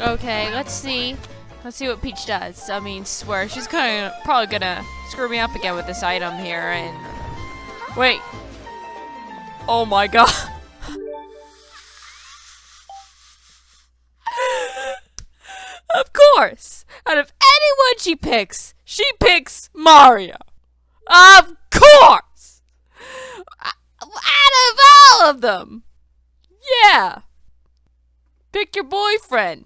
Okay, let's see. Let's see what Peach does. I mean, swear, she's kind of probably gonna screw me up again with this item here and... Wait. Oh my god. of course! Out of anyone she picks, she picks Mario. Of course! Out of all of them! Yeah! Pick your boyfriend.